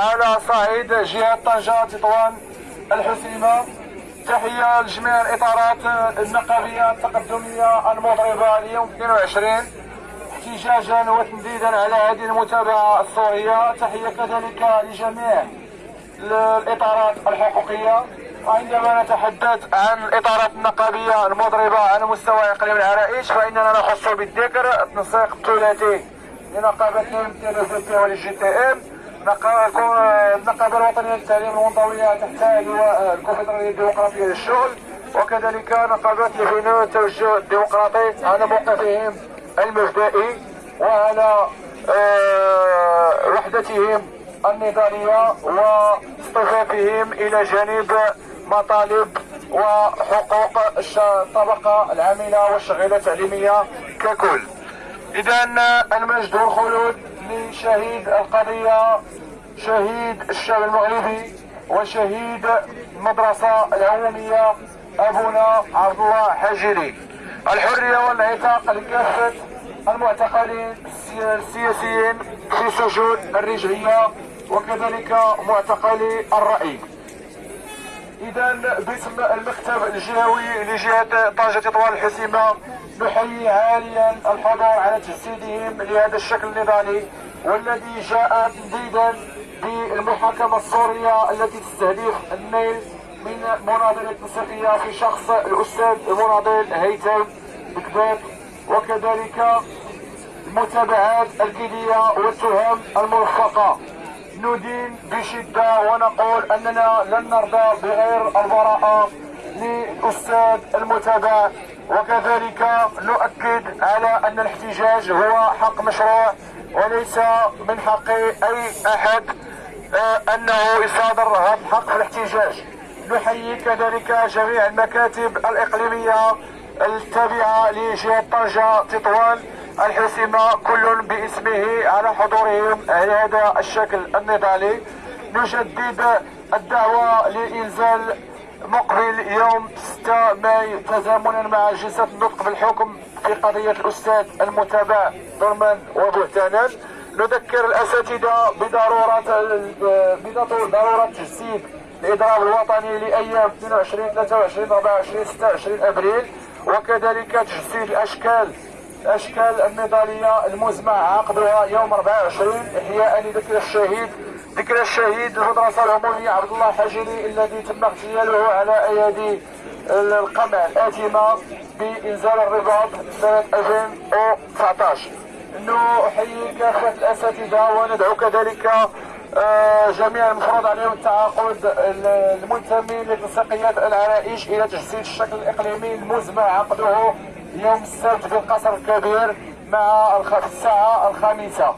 على صعيد جهة طنجة تطوان الحسيمة. تحية لجميع الإطارات النقابية التقدمية المضربة اليوم 22 احتجاجا وتنديدا على هذه المتابعة الصورية تحية كذلك لجميع الإطارات الحقوقية. عندما نتحدث عن الإطارات النقابية المضربة على مستوى إقليم العرائش فإننا نخص بالذكر التنسيق الثلاثي لنقابة ال UGTM النقابة الوطنية للتعليم تحت لواء الكونفدرالية الديمقراطية للشغل وكذلك نقابات البناء التوجه الديمقراطي على موقفهم المبدئي وعلى آه، وحدتهم النضالية واصطفافهم إلى جانب مطالب وحقوق الطبقة العاملة والشغيلة التعليمية ككل. إذا المجد والخلود لشهيد القضية شهيد الشعب المغربي وشهيد المدرسة العمومية أبونا عبد الله حجري الحرية والعتاق لكافة المعتقلين السياسيين في سجون الرجعية وكذلك معتقلي الرأي. اذا باسم المكتب الجهوي لجهة طنجة تطوان الحسيمه نحيي عاليا الحضور على تجسيدهم لهذا الشكل النضالي والذي جاء تنديدا بالمحاكمة السوريه التي تستهدف النيل من مناضلة تنسيقيه في شخص الأستاذ المناضل هيثم بكبير وكذلك المتابعات الجدية والتهم المرفقه ندين بشدة ونقول أننا لن نرضى بغير البراءة للأستاذ المتابع. وكذلك نؤكد على أن الاحتجاج هو حق مشروع وليس من حق أي أحد آه، أنه يصادر هذا في الاحتجاج. نحيي كذلك جميع المكاتب الإقليمية التابعة لجهة طنجة تطوان الحسيمة كل باسمه على حضورهم. هذا الشكل النضالي. نجدد الدعوة لإنزال مقبل يوم 6 ماي. تزامنا مع جلسة النطق بالحكم في قضية الأستاذ المتابع ضرما وبهتانا. نذكر الأساتذة بضرورة بضرورة تجسيد الإضراب الوطني لأيام 22 23 24 26 أبريل. وكذلك تجسيد الأشكال الأشكال النضاليه المزمع عقدها يوم 24 احياء لذكر الشهيد ذكر الشهيد المدرسة العمومية عبد الله حجري الذي تم اغتياله على أيادي القمع الاتمه بإنزال الرباط سنة 2019 نحيي كافه الأساتذة وندعو كذلك آه، جميع المفروض عليهم التعاقد المنتمين لتنسيقيات العرائش إلى تجسيد الشكل الإقليمي المزمع عقده يوم السبت في القصر الكبير مع الساعة الخامسة.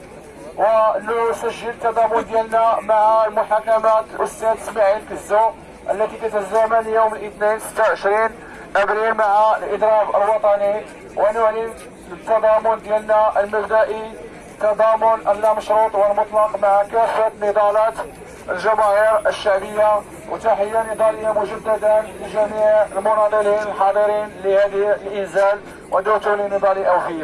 ونسجل التضامن ديالنا مع محاكمات الأستاذ إسماعيل كزو التي تتزامن يوم الاثنين 26 أبريل مع الإضراب الوطني. ونعلن التضامن ديالنا المبدئي تضامن اللامشروط والمطلق مع كافة نضالات الجماهير الشعبية. وتحية نضالية مجددا لجميع المناضلين الحاضرين لهذه الإنزال ودوتو لنضال أوفية.